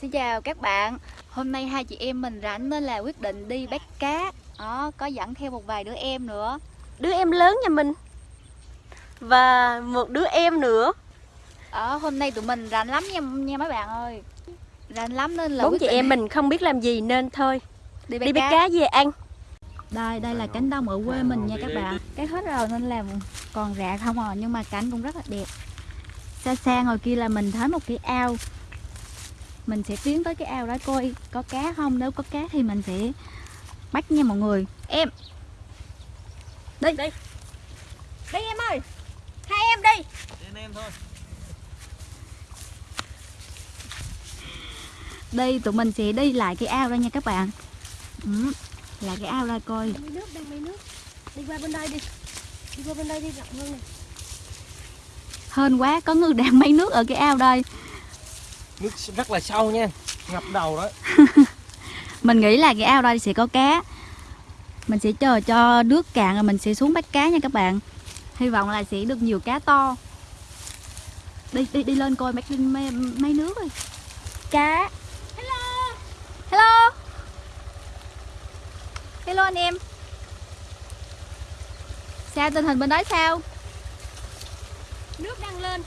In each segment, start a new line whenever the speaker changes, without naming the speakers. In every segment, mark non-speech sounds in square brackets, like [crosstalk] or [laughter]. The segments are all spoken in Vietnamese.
Xin chào các bạn. Hôm nay hai chị em mình rảnh nên là quyết định đi bắt cá. Đó, có dẫn theo một vài đứa em nữa.
Đứa em lớn nhà mình. Và một đứa em nữa.
Ở hôm nay tụi mình rảnh lắm nha, nha mấy bạn ơi. Rảnh lắm nên là
Bốn chị
định
em mình không biết làm gì nên thôi.
Đi bắt,
Đi
cá.
bắt cá về ăn
Đây, đây là cánh đồng ở quê mình nha các bạn. Cái hết rồi nên là còn rạ không à Nhưng mà cảnh cũng rất là đẹp. Xa xa ngồi kia là mình thấy một cái ao. Mình sẽ tiến tới cái ao đó coi có cá không. Nếu có cá thì mình sẽ bắt nha mọi người. Em. Đi.
Đi. Đi em ơi. Hai em đi.
Anh em thôi.
Đây tụi mình sẽ đi lại cái ao đây nha các bạn. Ừ, Là cái ao đây coi.
Mấy nước đang mấy nước. Đi qua bên đây đi. Đi qua bên đây đi rộng hơn này
Hên quá có người đang [laughs] mấy nước ở cái ao đây.
Nước rất là sâu nha ngập đầu đó. [laughs]
Mình nghĩ là cái ao đây sẽ có cá. Mình sẽ chờ cho nước cạn rồi mình sẽ xuống bắt cá nha các bạn. Hy vọng là sẽ được nhiều cá to. Đi đi đi lên coi mấy, mấy, mấy nước ơi anh em. Sao tình hình bên đó sao?
Nước đang lên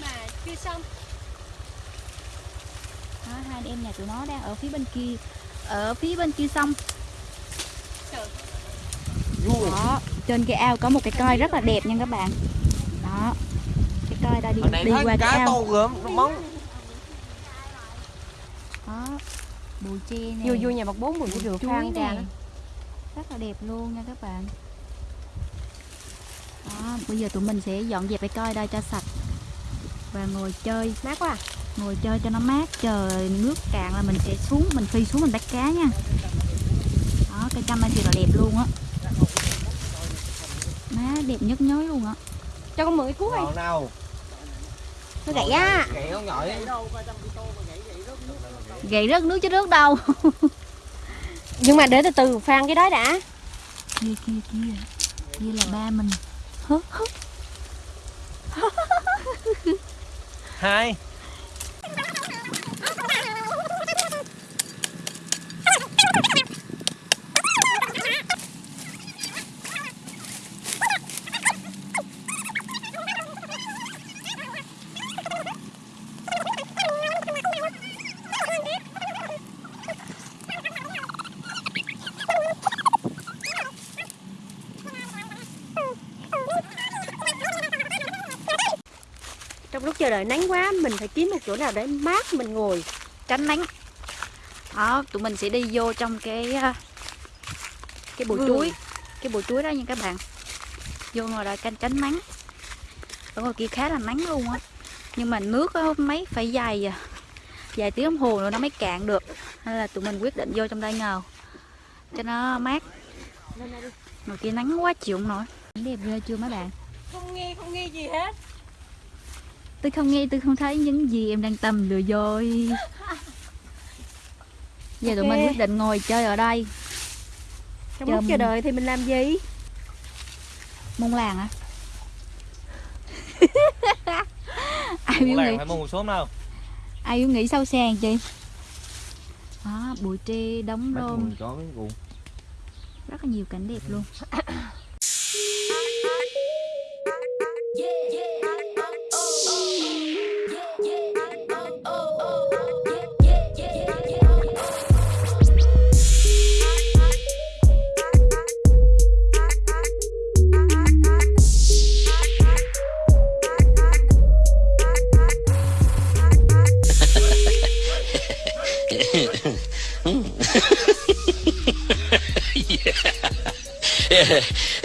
Mà chưa xong.
Đó, Hai anh em nhà tụi nó đang ở phía bên kia Ở phía bên kia sông. Đó, trên cái ao có một cái coi rất là đẹp nha các bạn. Đó Cái coi đây đi,
này
đi qua cái
cá
ao.
to gớm nó móng.
Đó Bụi tre nè.
Vui vui nhà bậc bốn bụi
bụi
rượu
chuối
phan trà
nè.
đó
Rất là đẹp luôn nha các bạn. Đó, bây giờ tụi mình sẽ dọn dẹp cái coi đây cho sạch. Và ngồi chơi.
Mát quá à.
Ngồi chơi cho nó mát Chờ nước cạn là mình sẽ xuống Mình phi xuống mình bắt cá nha. Đó, cái trăm này thì là đẹp luôn á. Má đẹp nhất nhối luôn á.
Cho con mượn cái cuốc đi.
Nào nào
Nó gãy á.
Gậy không nhỏ ấy
Gậy rớt nước chứ rớt đâu [laughs]
Nhưng mà để từ từ phan cái đó đã.
Kia kia kia. Kia là ba mình. Hứ, hứ.
hai
Chờ đợi nắng quá Mình phải kiếm một chỗ nào để mát mình ngồi.
Tránh nắng. Đó tụi mình sẽ đi vô trong cái ờ, cái bụi
Vườn.
chuối cái bụi chuối đó nha các bạn. Vô ngồi đây canh tránh nắng. Ở ngoài kia khá là nắng luôn á. Nhưng mà nước á, mấy phải dài à, vài tiếng đồng hồ nữa nó mới cạn được. Nên là tụi mình quyết định vô trong đây ngầu cho nó mát. Ngoài kia nắng quá chịu không nổi. Đẹp ghê chưa mấy bạn?
Không nghe không nghe gì hết
tôi không nghe tôi không thấy những gì em đang tầm lừa dối. Giờ tụi mình quyết định ngồi chơi ở đây.
Trong
Chờ
lúc chờ
mình-
đợi thì mình làm gì?
Mông làng à [laughs] ai
Muốn
biết
làng
nghĩ
phải một số đâu
ai biết nghĩ sâu sàn chị đó bụi tre đóng
cuộn
rất là nhiều cảnh đẹp luôn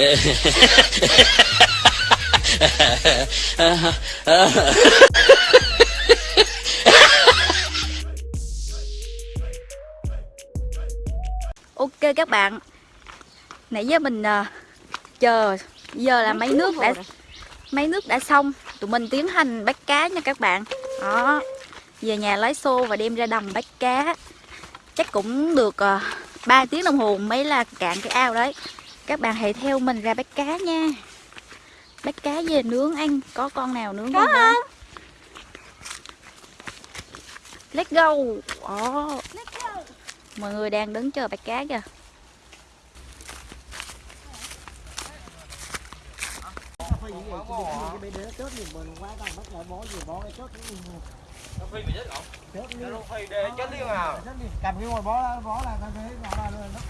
ok các bạn. Nãy giờ mình à, chờ giờ là mấy nước đã mấy nước đã xong. Tụi mình tiến hành bắt cá nha các bạn. Đó. Về nhà lấy xô và đem ra đồng bắt cá. Chắc cũng được uh, 3 tiếng đồng hồ mới là cạn cái ao đấy các bạn hãy theo mình ra bắt cá nha bắt cá về nướng ăn có con nào nướng
Có
không let's go Ồ. mọi người đang đứng chờ bắt cá kìa
Phi bị chết không? Nó phi để chết liền à.
cầm cái ngồi bó ra bó là nó thấy nó nó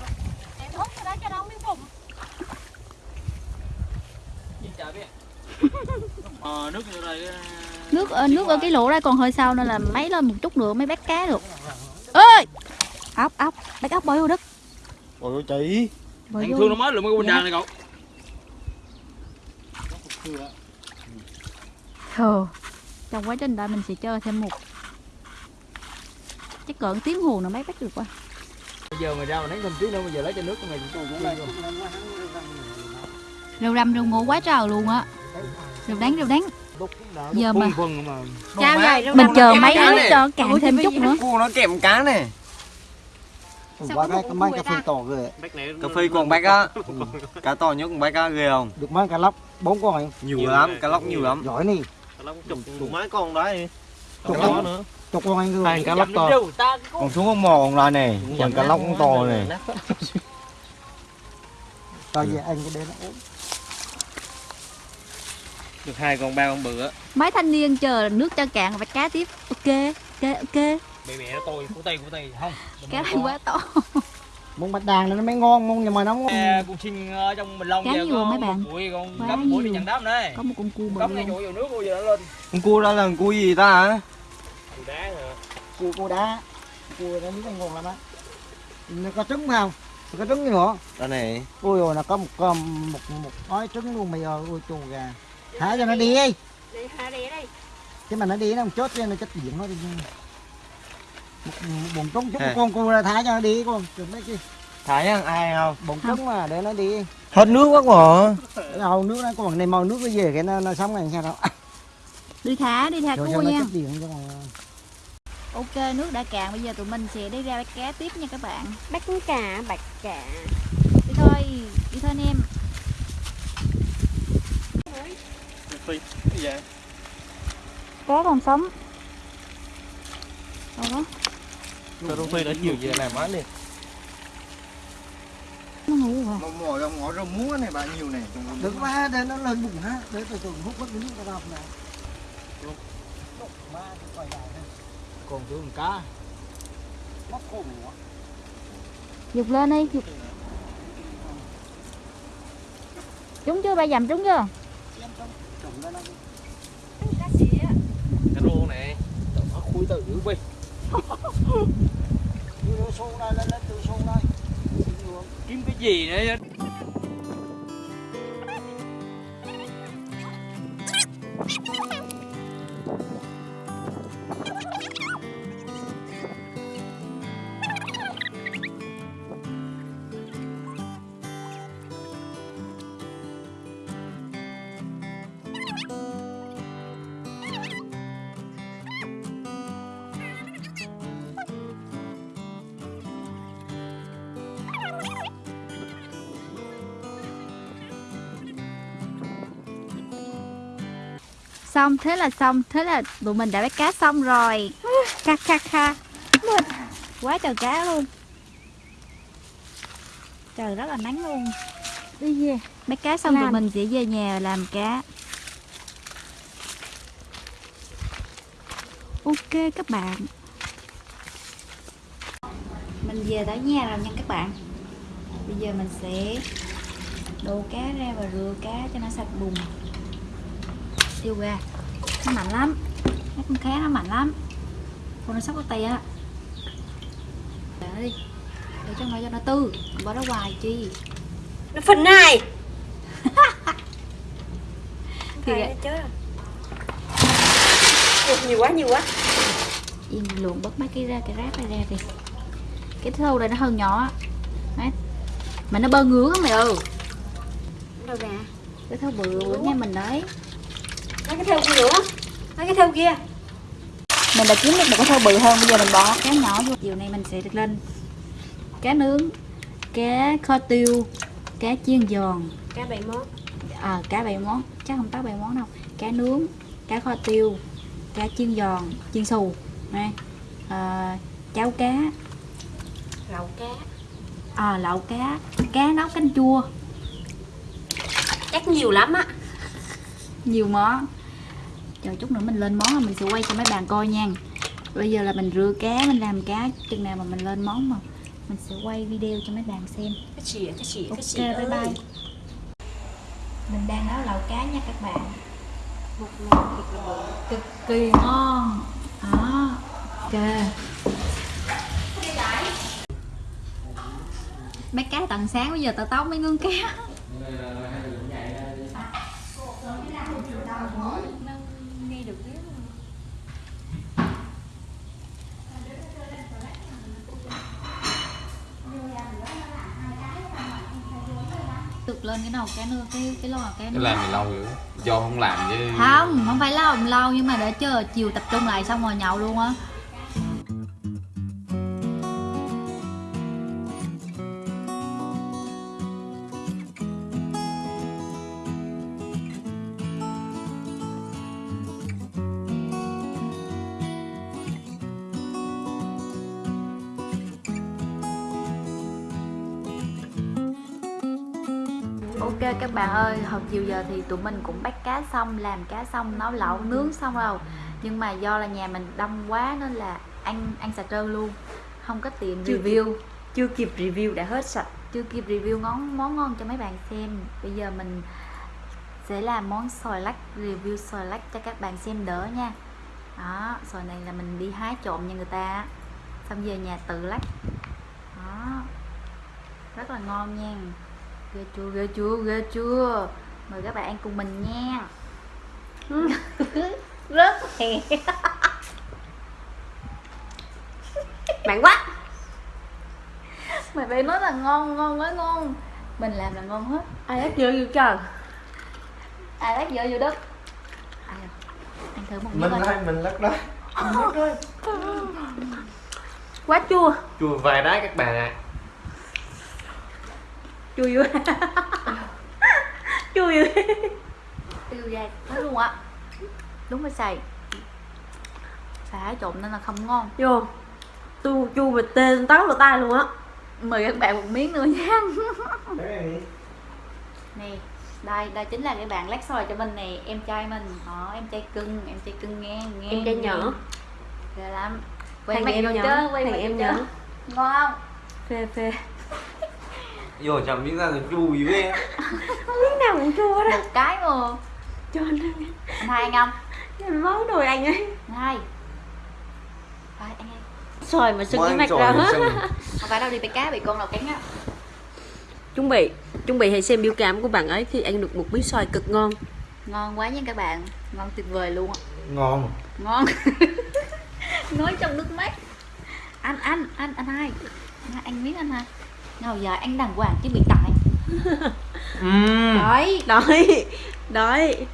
Em hút cái đó cho nó miếng phùng
Nhìn chả biết. Ờ nước như này
nước ở nước ở cái lỗ đây còn hơi sâu nên là mấy lên một chút nữa mới bắt cá được ơi ốc ốc bắt ốc bơi vô đất
ôi chị
bơi
Anh
vô
thương nó mới lượm cái quần
Dạ.
đàn này cậu.
Thờ. trong quá trình đợi mình sẽ chơi thêm một chắc cỡ tiếng hồ nữa mới bắt được quá
Bây giờ mày ra mà đánh thêm tí nữa bây giờ lấy cho nước của mày cũng cũng lên.
Rêu răm rêu ngộ quá trời luôn á. Rêu đánh rêu đánh giờ mà.
Trao dài
mình chờ mấy
cá này.
cho cạn thêm chút nữa.
Cua nó kèm cá này.
Qua cái cái mấy cà phê to ghê.
Cà phê còn bách á. Cá to nhất còn bách á ghê không?
Được mấy cá lóc bốn con này
Nhiều lắm, cá lóc nhiều lắm.
Giỏi nè.
Chục mấy con đấy
chục con. chục con anh
Hai
rồi
cá lóc to.
Còn xuống con mò còn lại này Còn cá lóc cũng to này
to về anh cái đấy nó ốm
Được hai con ba con bự á.
mấy thanh niên chờ nước cho cạn và cá tiếp ok ok ok
Mẹ mẹ nó tôi của tay của tay không.
cá này quá to
món bạch đàn này nó mới ngon món nhưng mà nó ngon
Nè, con xin ở trong mình long
Cá nhiều
có
mấy bạn?
một Bụi con
Quá
gấp
nhiều.
nhận đám đây.
có một con cua bự
Cắm ngay
luôn.
chỗ vào nước bây giờ nó lên.
Con cua đó là con cua gì ta hả
Củ đá rồi.
cua cua đá cua nó nó ngon lắm á nó có trứng không nó có trứng nữa
Đó này
ôi rồi nó có một con một một gói trứng luôn bây giờ ôi chù gà thả cho nó đi đi.
Để hạ đĩa đây
chứ mà nó đi nó không chốt cho nó chết điện nó đi bồn trứng chút một con cua ra thả cho nó đi con đừng mấy chi?
Thái ăn ai không?
Bồn trứng mà để nó đi.
Hết nước quá mà.
Hầu nước nó còn này màu nước nó về cái nó, nó sống này sao đâu.
Đi thả đi thả cua nha. ok nước đã cạn bây giờ tụi mình sẽ đi ra bắt cá tiếp nha các bạn.
Bắt cả, bạch cả.
Đi thôi đi thôi anh em
Gì vậy?
cá còn sống. Đâu đó.
Sao Đông Phi đã chiều về làm án đi.
nó ngủ rồi.
Mà mò ra ngõ rau muống này bạn nhiều này.
Được quá để nó lên bụng ha để từ từ hút mất cái nước ra đâu này
Còn chỗ con cá.
mất khô nữa
dục lên đi dục. Trúng chưa? Ba dầm trúng chưa
Cái rô này. Nó khui từ dữ Phi.
đưa xuống đây lên xuống đây
Kiếm cái gì nữa
xong thế là xong. Thế là tụi mình đã bắt cá xong rồi. [laughs] Kha kha kha. Quá trời cá luôn. Trời rất là nắng luôn. Đi về. Bắt cá xong tụi
Làm.
mình sẽ về nhà làm cá. Ok các bạn. Mình về tới nhà rồi nha các bạn. Bây giờ mình sẽ đổ cá ra và rửa cá cho nó sạch bùn tiêu ra nó mạnh lắm. Mấy con cá nó mạnh lắm. Con nó sắp có tay á để đi. Để cho nó cho nó tư. Bỏ nó hoài chi?
Nó phần này
Thì vậy.
Ủa, Nhiều quá, nhiều quá.
Yên luồn bớt mấy cái ra cái rác này ra đi cái thâu này nó hơi nhỏ. Đấy. mà nó bơ ngứa mày ơi.
Đâu ra?
Cái thâu bự bự nha mình đấy
Lấy cái theo kia nữa. Lấy cái theo kia.
Mình đã kiếm được một cái thau bự hơn bây giờ mình bỏ cá nhỏ vô. Chiều nay mình sẽ được lên cá nướng cá kho tiêu cá chiên giòn.
Cá bảy món.
À, cá bảy món. Chắc không tới bảy món đâu. Cá nướng cá kho tiêu cá chiên giòn chiên xù. Này à, cháo cá.
Lẩu cá.
À, lẩu cá. Cá nấu canh chua.
Chắc nhiều lắm á.
Nhiều món chờ chút nữa mình lên món rồi mình sẽ quay cho mấy bạn coi nha. Bây giờ là mình rửa cá mình làm cá chừng nào mà mình lên món mà mình sẽ quay video cho mấy bạn xem.
Cái gì cái gì
ok
cái gì
bye bye
ơi.
mình đang nấu lẩu cá nha các bạn.
Một lần thiệt là bự
cực kỳ ngon. Đó ok. Mấy cá tận sáng bây giờ tao tóc mấy ngưng cá nghe được tiếng tụt lên cái nưa cái cái lò cá
cái
nưa
làm thì lâu dữ do không làm chứ.
Không không phải lâu lâu nhưng mà để chờ chiều tập trung lại xong rồi nhậu luôn á Ok các bạn ơi, hồi chiều giờ thì tụi mình cũng bắt cá xong, làm cá xong, nấu lẩu, nướng xong rồi. Nhưng mà do là nhà mình đông quá nên là ăn ăn xà trơn luôn. Không có tiện
Chưa
review.
chưa kịp review đã hết sạch.
Chưa kịp review món món ngon cho mấy bạn xem. Bây giờ mình sẽ làm món xoài lắc, review xoài lắc cho các bạn xem đỡ nha. Đó, xoài này là mình đi hái trộm nhà người ta. Xong về nhà tự lắc. Đó, rất là ngon nha ghê chưa ghê chưa ghê chưa. Mời các bạn ăn cùng mình nha. [laughs]
Rất hè bạn quá.
Mày phải nói là ngon ngon nói ngon. Mình làm là ngon hết.
Ai hết dữ vậy trời?
Ai lát dở vô đất? Ai à? ăn thử một miếng
mình
coi
đây. Mình lắc đó
quá chua.
Chua vài đá các bạn ạ
chua dữ chua dữ
tiêu dai nói luôn á. Đúng phải xài. Xài trộn nên là không ngon.
Vô. Chua chua mà tên táo vào tay luôn á.
Mời các bạn một miếng nữa nha. Nè đây đây chính là cái bạn lát xoài cho mình nè em trai mình. Đó em trai cưng em trai cưng nghe nghe
em trai nhỏ.
Nghe. ghê lắm. Quay
em
vô
nhỏ
chứ quay
em
vô chứ ngon không?
Phê phê
vô chồng miếng ra là chua dữ em
miếng nào cũng chua đó
một cái mà.
Cho anh
anh hai ăn không
ăn máu anh ấy.
Anh hai. Phải ăn ăn
xoài mà sưng cái mặt ra hết.
không phải đâu đi bị cá bị con nào cắn á.
Chuẩn bị chuẩn bị hãy xem biểu cảm của bạn ấy khi ăn được một miếng xoài cực ngon.
Ngon quá nha các bạn. Ngon tuyệt vời luôn
ngon.
Ngon. [laughs] Nói trong nước mắt. Anh anh anh anh hai anh miếng anh hai nào giờ ăn đàng hoàng chứ bị tại
Ừm.
đấy
đói. Đói.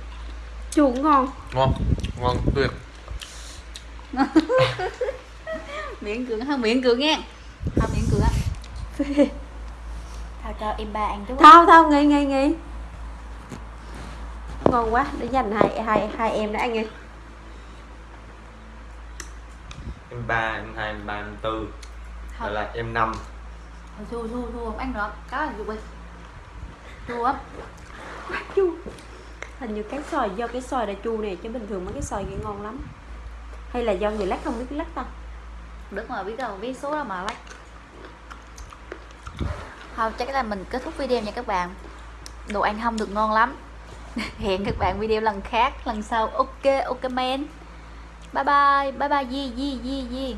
Chua cũng ngon.
Ngon. Ngon tuyệt. [laughs]
Miệng cường ha miệng cường nghe. Ha miệng cường á. [laughs] Thôi cho em ba ăn chút
thao thao nghỉ nghỉ nghỉ ngon quá để dành hai hai hai em đã ăn đi
em ba em hai em ba em tư.
Thôi.
là em năm
Chua chua không ăn được cá là đi chua lắm
chua hình như cái xoài do cái xoài đã chua này chứ bình thường mấy cái xoài kia ngon lắm. Hay là do người lắc không biết lắc ta?
Đứng mà biết đâu biết số đâu mà lắc. Thôi chắc là mình kết thúc video nha các bạn. Đồ ăn không được ngon lắm. [laughs] Hẹn các bạn video lần khác lần sau. Ok ok man bye bye bye bye di di di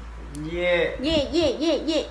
yeah.
Yeah yeah yeah yeah